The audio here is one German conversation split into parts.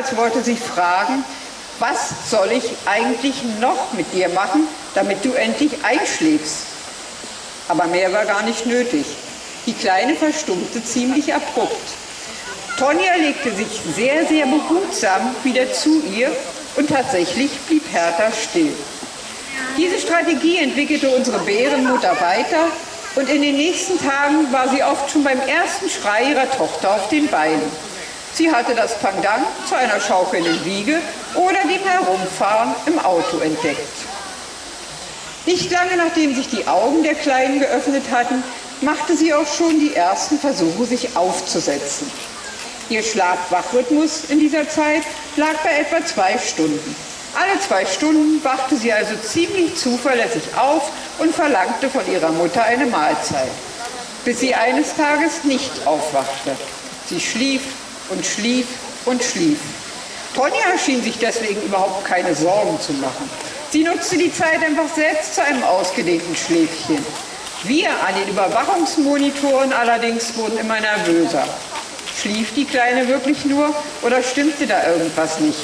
als wollte sie fragen, was soll ich eigentlich noch mit dir machen, damit du endlich einschläfst? Aber mehr war gar nicht nötig. Die Kleine verstummte ziemlich abrupt. Tonja legte sich sehr, sehr behutsam wieder zu ihr und tatsächlich blieb Hertha still. Diese Strategie entwickelte unsere Bärenmutter weiter und in den nächsten Tagen war sie oft schon beim ersten Schrei ihrer Tochter auf den Beinen. Sie hatte das Pendant zu einer schaukelnden Wiege oder dem Herumfahren im Auto entdeckt. Nicht lange nachdem sich die Augen der Kleinen geöffnet hatten, machte sie auch schon die ersten Versuche, sich aufzusetzen. Ihr Schlaf-Wach-Rhythmus in dieser Zeit lag bei etwa zwei Stunden. Alle zwei Stunden wachte sie also ziemlich zuverlässig auf und verlangte von ihrer Mutter eine Mahlzeit, bis sie eines Tages nicht aufwachte. Sie schlief und schlief und schlief. Tonja schien sich deswegen überhaupt keine Sorgen zu machen. Sie nutzte die Zeit einfach selbst zu einem ausgedehnten Schläfchen. Wir an den Überwachungsmonitoren allerdings wurden immer nervöser. Schlief die Kleine wirklich nur oder stimmte da irgendwas nicht?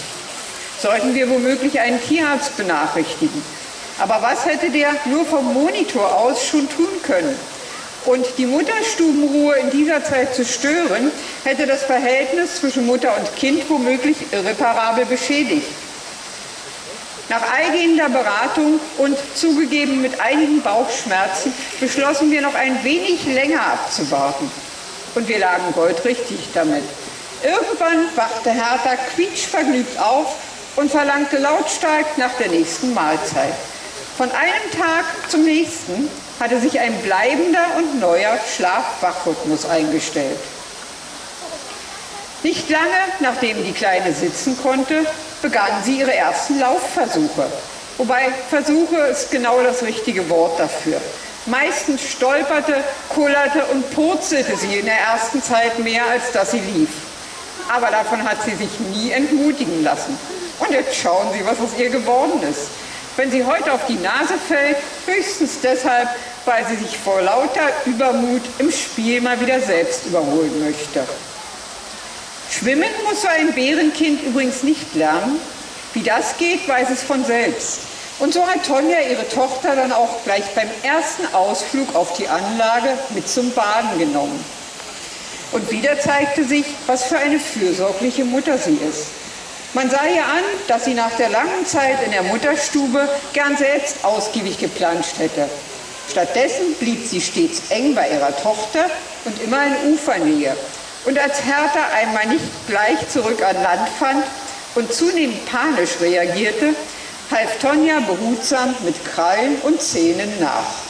Sollten wir womöglich einen Tierarzt benachrichtigen? Aber was hätte der nur vom Monitor aus schon tun können? Und die Mutterstubenruhe in dieser Zeit zu stören, hätte das Verhältnis zwischen Mutter und Kind womöglich irreparabel beschädigt. Nach eingehender Beratung und zugegeben mit einigen Bauchschmerzen beschlossen wir noch ein wenig länger abzuwarten. Und wir lagen goldrichtig damit. Irgendwann wachte Hertha quietschvergnügt auf und verlangte lautstark nach der nächsten Mahlzeit. Von einem Tag zum nächsten hatte sich ein bleibender und neuer Schlaf-Wach-Rhythmus eingestellt. Nicht lange nachdem die Kleine sitzen konnte, begann sie ihre ersten Laufversuche. Wobei Versuche ist genau das richtige Wort dafür. Meistens stolperte, kullerte und purzelte sie in der ersten Zeit mehr, als dass sie lief. Aber davon hat sie sich nie entmutigen lassen. Und jetzt schauen Sie, was aus ihr geworden ist. Wenn sie heute auf die Nase fällt, höchstens deshalb, weil sie sich vor lauter Übermut im Spiel mal wieder selbst überholen möchte. Schwimmen muss so ein Bärenkind übrigens nicht lernen. Wie das geht, weiß es von selbst. Und so hat Tonja ihre Tochter dann auch gleich beim ersten Ausflug auf die Anlage mit zum Baden genommen. Und wieder zeigte sich, was für eine fürsorgliche Mutter sie ist. Man sah ihr an, dass sie nach der langen Zeit in der Mutterstube gern selbst ausgiebig geplanscht hätte. Stattdessen blieb sie stets eng bei ihrer Tochter und immer in Ufernähe. Und als Hertha einmal nicht gleich zurück an Land fand und zunehmend panisch reagierte, half Tonja behutsam mit Krallen und Zähnen nach.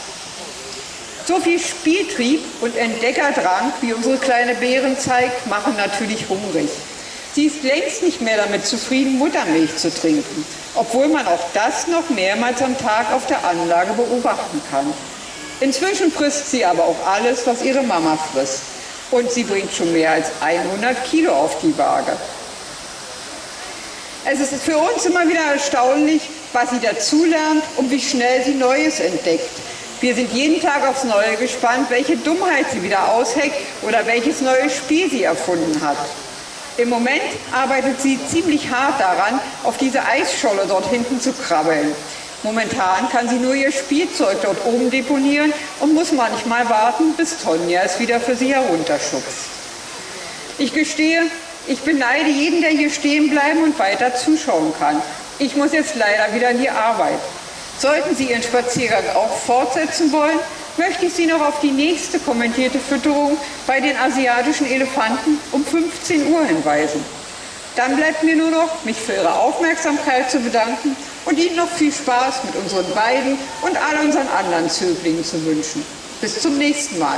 So viel Spieltrieb und Entdeckerdrang, wie unsere kleine Bären zeigt, machen natürlich hungrig. Sie ist längst nicht mehr damit zufrieden, Muttermilch zu trinken, obwohl man auch das noch mehrmals am Tag auf der Anlage beobachten kann. Inzwischen frisst sie aber auch alles, was ihre Mama frisst. Und sie bringt schon mehr als 100 Kilo auf die Waage. Es ist für uns immer wieder erstaunlich, was sie dazulernt und wie schnell sie Neues entdeckt. Wir sind jeden Tag aufs Neue gespannt, welche Dummheit sie wieder ausheckt oder welches neue Spiel sie erfunden hat. Im Moment arbeitet sie ziemlich hart daran, auf diese Eisscholle dort hinten zu krabbeln. Momentan kann sie nur ihr Spielzeug dort oben deponieren und muss manchmal warten, bis Tonja es wieder für sie herunterschubst. Ich gestehe, ich beneide jeden, der hier stehen bleiben und weiter zuschauen kann. Ich muss jetzt leider wieder in die Arbeit. Sollten Sie Ihren Spaziergang auch fortsetzen wollen, möchte ich Sie noch auf die nächste kommentierte Fütterung bei den asiatischen Elefanten um 15 Uhr hinweisen. Dann bleibt mir nur noch, mich für Ihre Aufmerksamkeit zu bedanken und Ihnen noch viel Spaß mit unseren beiden und all unseren anderen Zöglingen zu wünschen. Bis zum nächsten Mal.